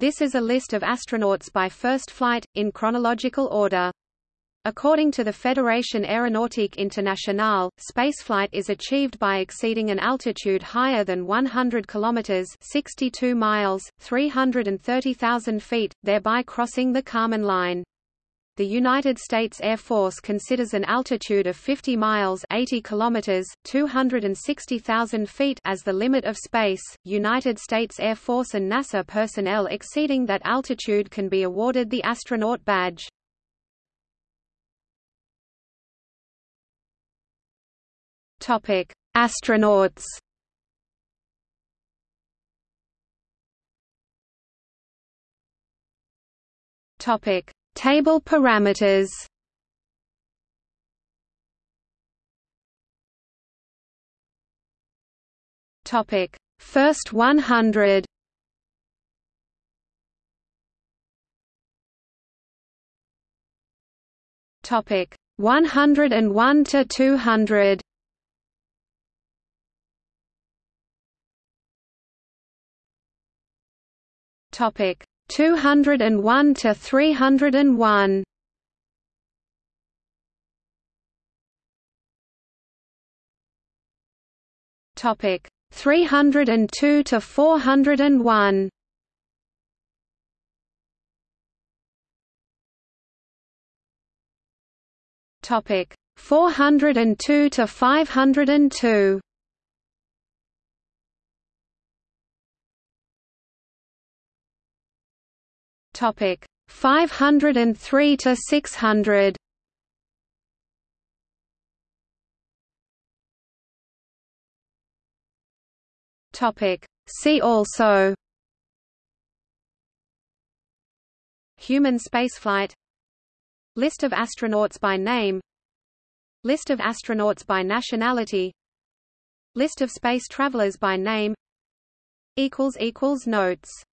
This is a list of astronauts by first flight, in chronological order. According to the Fédération Aéronautique Internationale, spaceflight is achieved by exceeding an altitude higher than 100 kilometers (62 miles, 330,000 feet), thereby crossing the Kármán line. The United States Air Force considers an altitude of 50 miles 80 kilometers, 260,000 feet as the limit of space. United States Air Force and NASA personnel exceeding that altitude can be awarded the astronaut badge. Topic: Astronauts. Topic: Table parameters. Topic: First 100. Topic: 101 to 200. Topic 201 to 301. Topic 302 to 401. Topic 402 to 502. Topic 503 to 600. Topic See also. Human spaceflight. List of astronauts by name. List of astronauts by nationality. List of space travelers by name. Notes